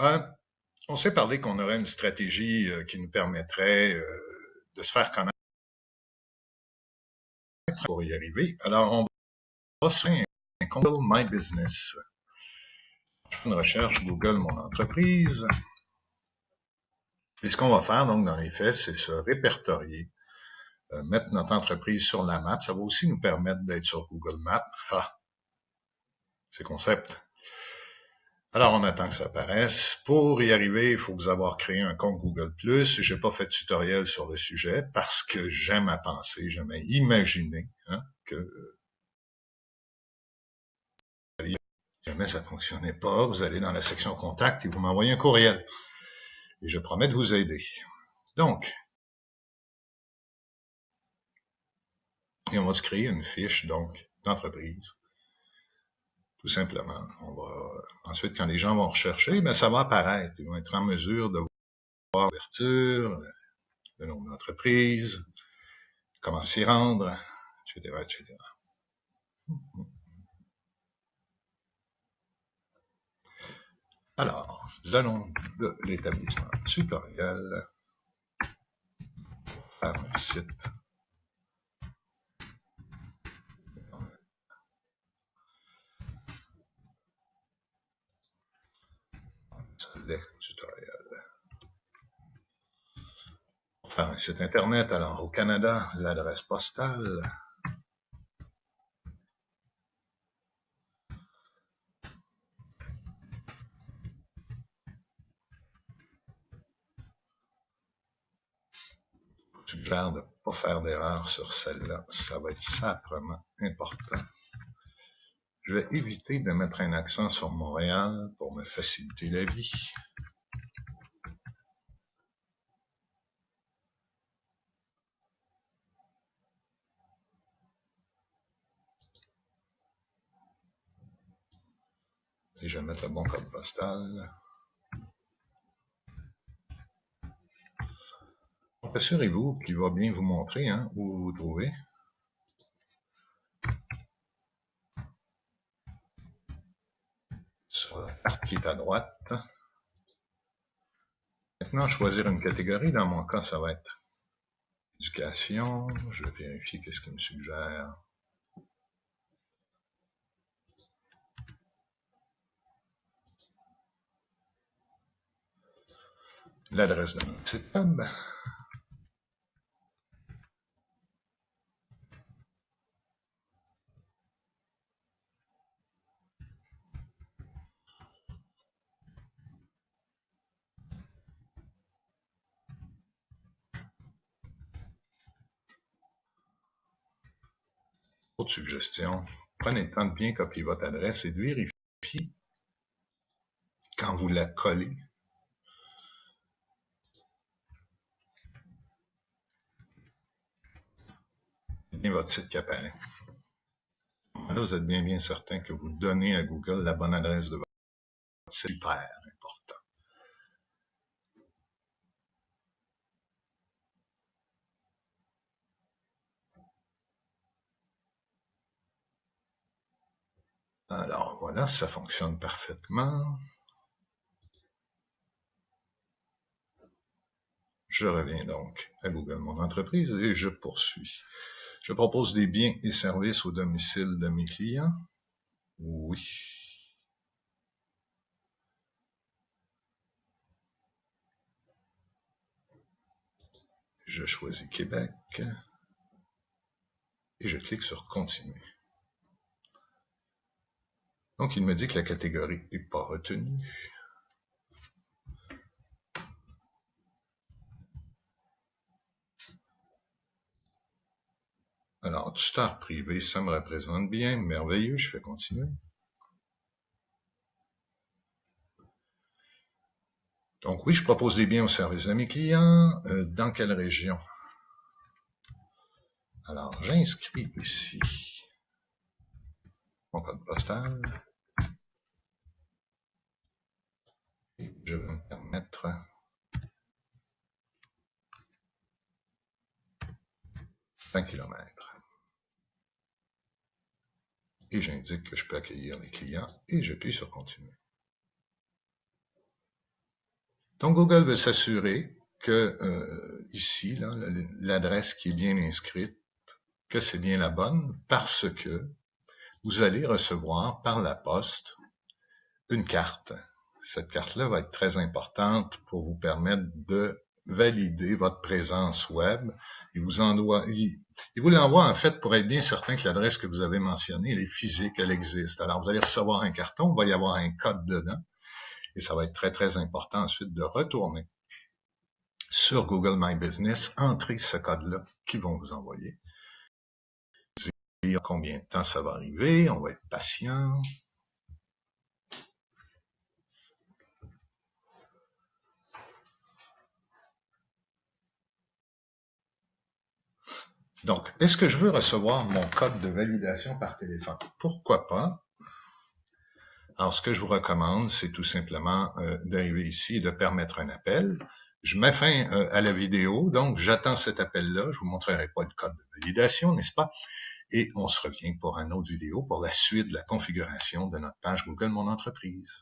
Euh, on s'est parlé qu'on aurait une stratégie euh, qui nous permettrait euh, de se faire connaître pour y arriver. Alors, on va sur un Google My Business. Une recherche Google Mon Entreprise. Et ce qu'on va faire, donc, dans les faits, c'est se répertorier, mettre notre entreprise sur la map. Ça va aussi nous permettre d'être sur Google Maps. Ah, c'est concept. Alors, on attend que ça apparaisse. Pour y arriver, il faut vous avoir créé un compte Google+. Je n'ai pas fait de tutoriel sur le sujet parce que j'aime à penser, j'aime à imaginer hein, que jamais ça fonctionnait pas, vous allez dans la section contact et vous m'envoyez un courriel. Et je promets de vous aider. Donc, on va se créer une fiche donc d'entreprise tout simplement. On va, ensuite, quand les gens vont rechercher, ben, ça va apparaître. Ils vont être en mesure de voir l'ouverture, le nom d'entreprise, comment s'y rendre, etc., etc. Alors, le nom de l'établissement tutoriel, faire un site tutoriel. Un site Internet, alors au Canada, l'adresse postale. suggère de ne pas faire d'erreur sur celle-là. Ça va être sacrement important. Je vais éviter de mettre un accent sur Montréal pour me faciliter la vie. Et je vais mettre le bon code postal. Assurez-vous qu'il va bien vous montrer hein, où vous vous trouvez. sur la carte qui est à droite. Maintenant, choisir une catégorie. Dans mon cas, ça va être éducation. Je vais vérifier qu'est-ce qu'il me suggère. L'adresse de mon site. Autre suggestion, prenez le temps de bien copier votre adresse et de vérifier quand vous la collez. Votre site qui apparaît. Là, vous êtes bien bien certain que vous donnez à Google la bonne adresse de votre site. Super important. Alors voilà, ça fonctionne parfaitement. Je reviens donc à Google Mon Entreprise et je poursuis. Je propose des biens et services au domicile de mes clients. Oui. Je choisis Québec et je clique sur Continuer. Donc, il me dit que la catégorie n'est pas retenue. Alors, tuteur privé, ça me représente bien, merveilleux, je fais continuer. Donc oui, je propose des biens au service de mes clients. Euh, dans quelle région? Alors, j'inscris ici mon code postal. je vais me permettre un km. Et j'indique que je peux accueillir les clients et j'appuie sur continuer. Donc, Google veut s'assurer que euh, ici, l'adresse qui est bien inscrite, que c'est bien la bonne, parce que vous allez recevoir par la poste une carte. Cette carte-là va être très importante pour vous permettre de valider votre présence web. Il vous l'envoie en fait pour être bien certain que l'adresse que vous avez mentionnée, elle est physique, elle existe. Alors, vous allez recevoir un carton, il va y avoir un code dedans, et ça va être très, très important ensuite de retourner sur Google My Business, entrer ce code-là qu'ils vont vous envoyer. Dire combien de temps ça va arriver, on va être patient. Donc, est-ce que je veux recevoir mon code de validation par téléphone? Pourquoi pas? Alors, ce que je vous recommande, c'est tout simplement euh, d'arriver ici et de permettre un appel. Je mets fin euh, à la vidéo, donc j'attends cet appel-là. Je vous montrerai pas le code de validation, n'est-ce pas? Et on se revient pour un autre vidéo pour la suite de la configuration de notre page Google Mon Entreprise.